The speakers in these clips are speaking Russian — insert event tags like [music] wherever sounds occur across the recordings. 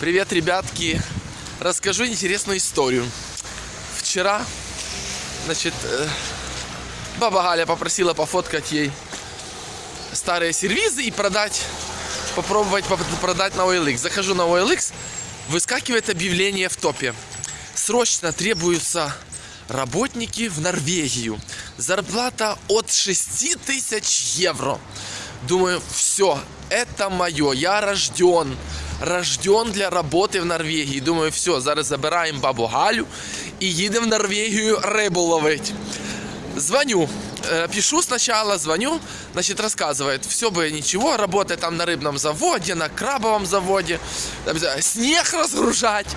Привет, ребятки! Расскажу интересную историю. Вчера, значит, э, баба Галя попросила пофоткать ей старые сервизы и продать, попробовать поп- продать на OLX. Захожу на OLX, выскакивает объявление в топе. Срочно требуются работники в Норвегию. Зарплата от 6 тысяч евро. Думаю, все, это мое, я рожден Рожден для роботи в Норвегії. Думаю, все, зараз забираємо бабу Галю і їдемо в Норвегію рибу ловить. Звоню, э, пишу сначала, звоню, значит, рассказывает, все бы ничего, работает там на рыбном заводе, на крабовом заводе, там, э, снег разгружать.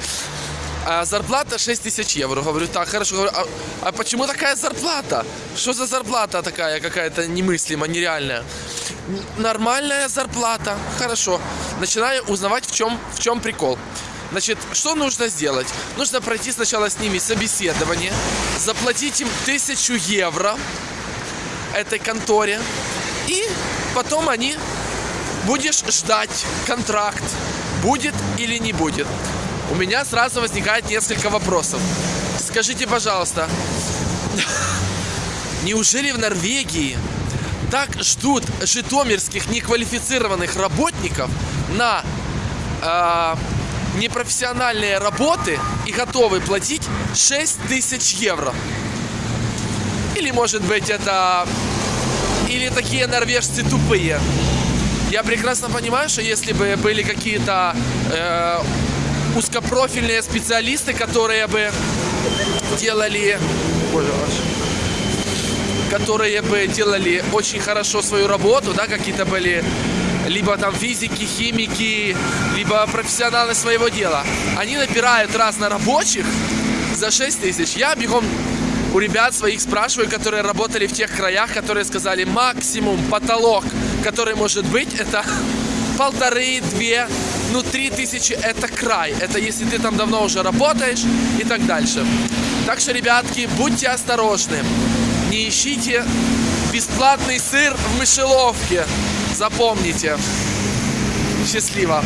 А зарплата 6 тысяч евро. Говорю, так, хорошо. Говорю, а, а почему такая зарплата? Что за зарплата такая какая-то немыслимо, нереальная? Нормальная зарплата. Хорошо. Начинаю узнавать, в чем, в чем прикол. Значит, что нужно сделать? Нужно пройти сначала с ними собеседование, заплатить им тысячу евро этой конторе, и потом они будешь ждать контракт, будет или не будет. У меня сразу возникает несколько вопросов. Скажите, пожалуйста, [laughs] неужели в Норвегии так ждут житомирских неквалифицированных работников на э, непрофессиональные работы и готовы платить 6 тысяч евро? Или, может быть, это... Или такие норвежцы тупые? Я прекрасно понимаю, что если бы были какие-то э, узкопрофильные специалисты, которые бы делали... Боже ваш которые бы делали очень хорошо свою работу, да, какие-то были либо там физики, химики, либо профессионалы своего дела. Они набирают разнорабочих за 6 тысяч. Я бегом у ребят своих спрашиваю, которые работали в тех краях, которые сказали максимум потолок, который может быть, это [laughs] полторы, две, ну три тысячи это край. Это если ты там давно уже работаешь и так дальше. Так что, ребятки, будьте осторожны. Не ищите бесплатный сыр в мышеловке. Запомните. Счастливо.